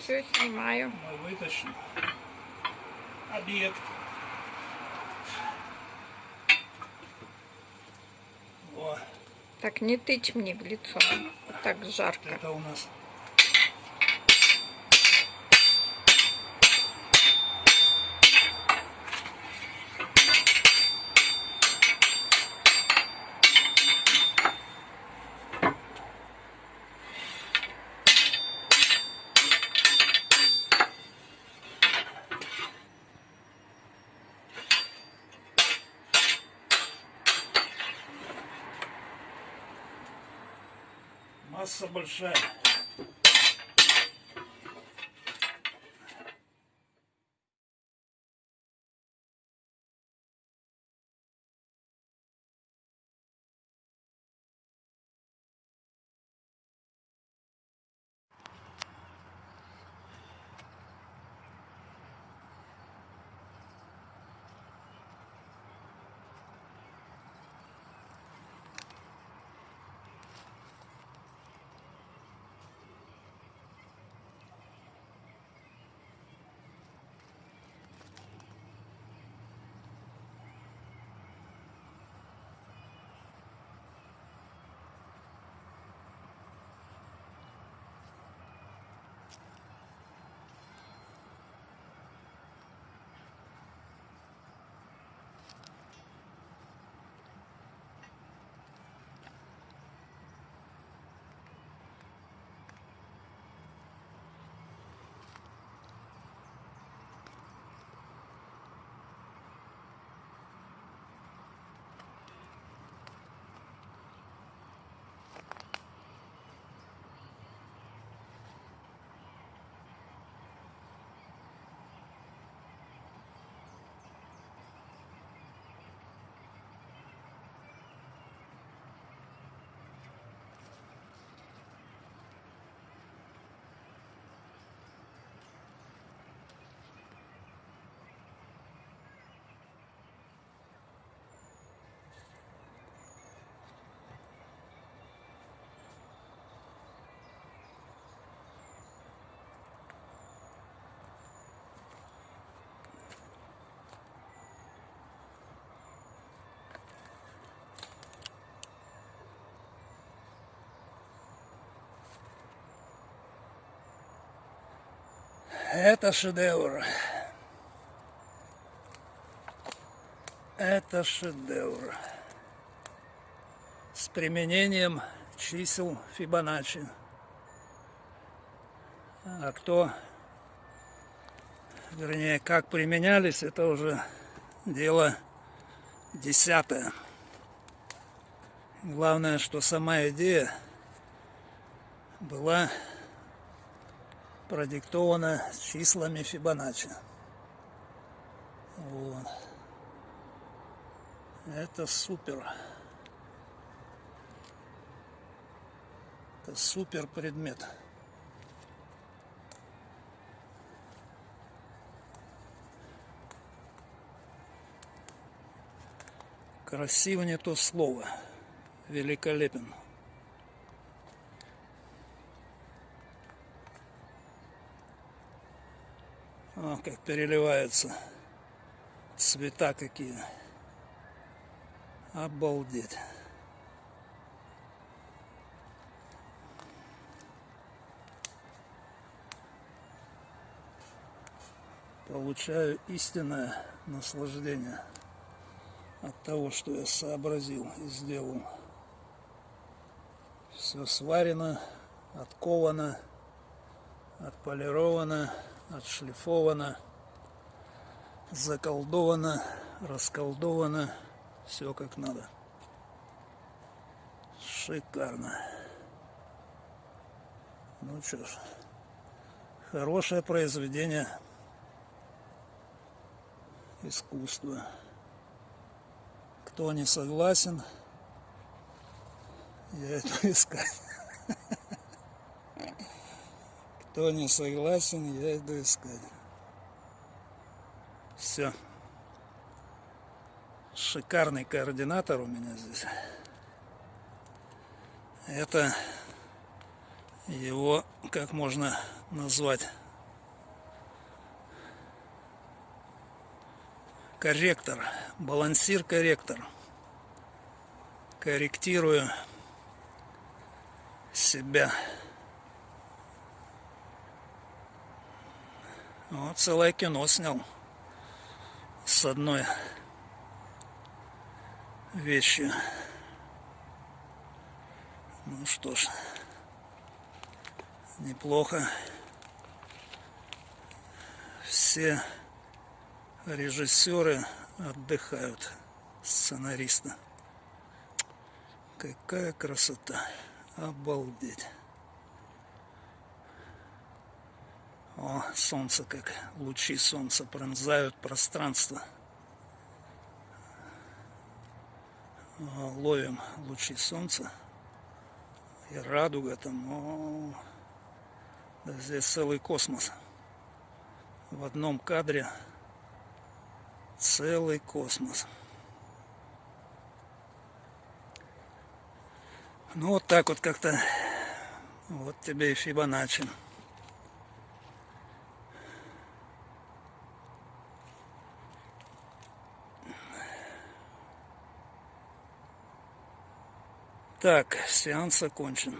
все снимаю. Мы вытащим объект. Во, Так, не тычь мне в лицо. Так жарко. это у нас масса большая. Это шедевр. Это шедевр. С применением чисел Фибоначчи. А кто, вернее, как применялись, это уже дело десятое. Главное, что сама идея была продиктовано числами Фибоначчи. Вот. Это супер. Это супер предмет. Красиво не то слово. Великолепен. О, как переливаются цвета какие. Обалдеть. Получаю истинное наслаждение от того, что я сообразил и сделал. Все сварено, отковано, отполировано отшлифовано, заколдовано, расколдовано, все как надо. Шикарно. Ну что ж, хорошее произведение искусства. Кто не согласен, я это искать. Кто не согласен, я иду искать. Все. Шикарный координатор у меня здесь. Это его, как можно назвать, корректор, балансир-корректор. Корректирую себя. Вот целое кино снял с одной вещью. Ну что ж, неплохо. Все режиссеры отдыхают, сценаристы. Какая красота. Обалдеть. О, солнце как лучи солнца пронзают пространство. Ловим лучи солнца. И радуга там. О, да здесь целый космос. В одном кадре целый космос. Ну вот так вот как-то. Вот тебе и Фибоначчи. Так, сеанс окончен.